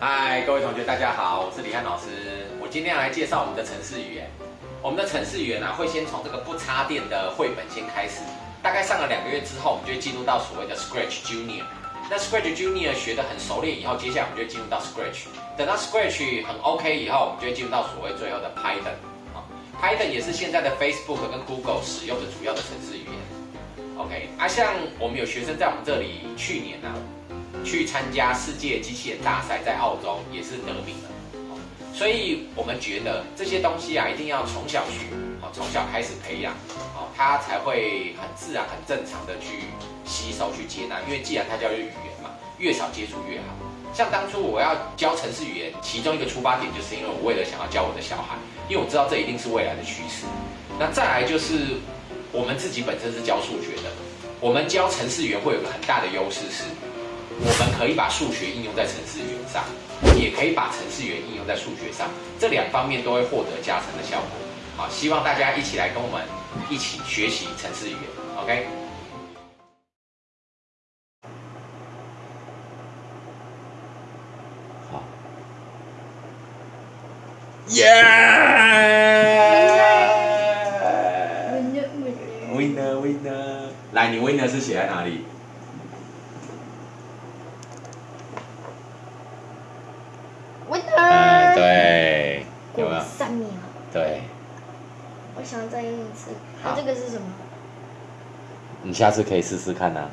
嗨各位同学，大家好，我是李汉老师。我今天要来介绍我们的程式语言。我们的程式语言呢，会先从这个不插电的绘本先开始。大概上了两个月之后，我们就会进入到所谓的 Scratch Junior。那 Scratch Junior 学得很熟练以后，接下来我们就会进入到 Scratch。等到 Scratch 很 OK 以后，我们就会进入到所谓最后的 Python。啊，Python 也是现在的 Facebook 跟 Google 使用的主要的程式语言。OK，啊，像我们有学生在我们这里去年呢。去参加世界机器人大赛，在澳洲也是得名了，所以我们觉得这些东西啊，一定要从小学，从小开始培养，好，它才会很自然、很正常的去吸收、去接纳。因为既然它叫做语言嘛，越少接触越好。像当初我要教城市语言，其中一个出发点就是因为我为了想要教我的小孩，因为我知道这一定是未来的趋势。那再来就是我们自己本身是教数学的，我们教城市语言会有个很大的优势是。我们可以把数学应用在程式语言上，也可以把程式语言应用在数学上，这两方面都会获得加成的效果。好，希望大家一起来跟我们一起学习程式语言。OK。好。耶！Winner Winner，来，你 Winner 是写在哪里？对，有没有？三秒。对。我想再用一次。那这个是什么？你下次可以试试看呐。